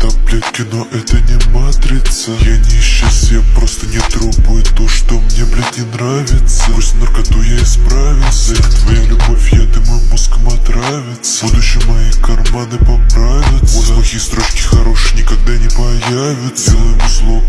таблетки, но это не матрица. Я не исчез, я просто не трогаю то, что мне, блядь, не нравится. Пусть наркоту я исправился Как твоя любовь, я ты мой мозгом отравится. В будущем мои карманы поправятся. Вот плохие строчки хорошие никогда не появятся. Делаем зло,